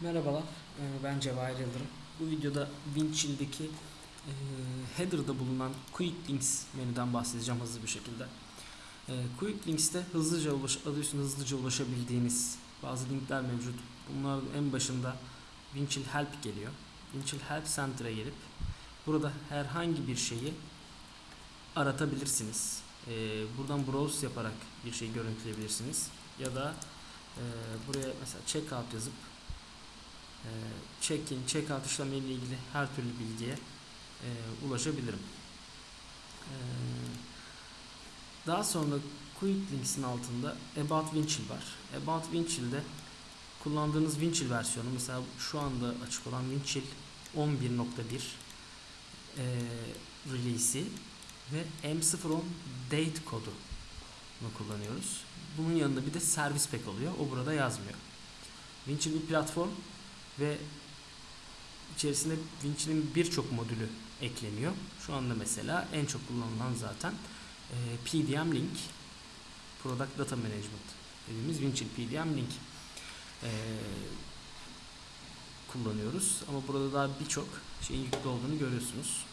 Merhabalar, ee, ben Cevahir Yıldırım. Bu videoda Windchill'deki e, header'da bulunan Quick Links menüden bahsedeceğim hızlı bir şekilde. E, Quick Links'te hızlıca ulaş, adı üstünde hızlıca ulaşabildiğiniz bazı linkler mevcut. Bunların en başında Windchill Help geliyor. Windchill Help Center'a gelip burada herhangi bir şeyi aratabilirsiniz. E, buradan browse yaparak bir şey görüntüleyebilirsiniz. Ya da e, buraya mesela checkout yazıp e, check-in, check-out işlemleriyle ilgili her türlü bilgiye e, ulaşabilirim. E, daha sonra Quick Links'in altında About Windchill var. About Windchill'de kullandığınız Windchill versiyonu mesela şu anda açık olan Windchill 11.1 e, release'i ve M010 date kodunu kullanıyoruz. Bunun yanında bir de servis pack oluyor. O burada yazmıyor. Windchill bir platform ve içerisinde Windchill'in birçok modülü ekleniyor. Şu anda mesela en çok kullanılan zaten e, PDM Link Product Data Management dediğimiz Windchill PDM Link e, kullanıyoruz. Ama burada daha birçok şeyin yüklü olduğunu görüyorsunuz.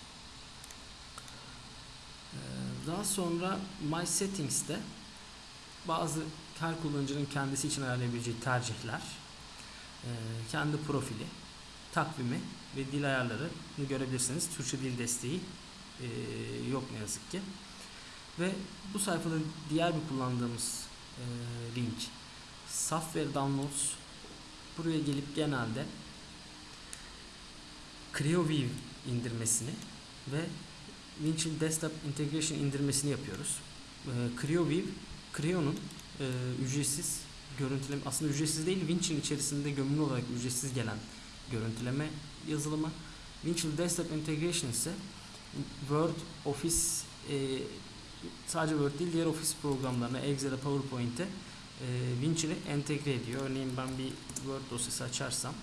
E, daha sonra My Settings'te bazı her kullanıcının kendisi için ayarlayabileceği tercihler kendi profili, takvimi ve dil ayarlarını görebilirsiniz. Türkçe dil desteği e, yok ne yazık ki. Ve bu sayfada diğer bir kullandığımız e, link Software Downloads. Buraya gelip genelde CreoView indirmesini ve Winchill Desktop Integration indirmesini yapıyoruz. CreoView, Creo'nun ücretsiz görüntüleme aslında ücretsiz değil Winchill içerisinde gömülü olarak ücretsiz gelen görüntüleme yazılımı. Winchill Desktop Integration ise Word, Office e, sadece Word değil diğer Office programlarına Excel'e, PowerPoint'e e, Winchill'i entegre ediyor. Örneğin ben bir Word dosyası açarsam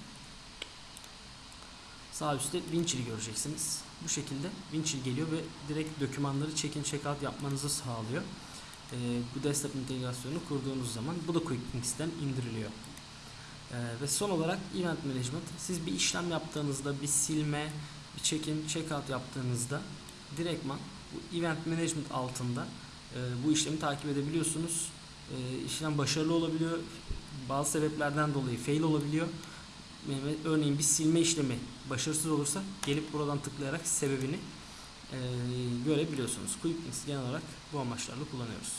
sağ üstte Winchill'i göreceksiniz. Bu şekilde Winchill geliyor ve direkt dokümanları check-in check-out yapmanızı sağlıyor e, bu desktop integrasyonu kurduğunuz zaman bu da QuickLinks'ten indiriliyor. E, ve son olarak Event Management. Siz bir işlem yaptığınızda bir silme, bir check-in, yaptığınızda direktman bu Event Management altında e, bu işlemi takip edebiliyorsunuz. E, işlem başarılı olabiliyor. Bazı sebeplerden dolayı fail olabiliyor. Örneğin bir silme işlemi başarısız olursa gelip buradan tıklayarak sebebini görebiliyorsunuz. QuickLinks genel olarak bu amaçlarla kullanıyoruz.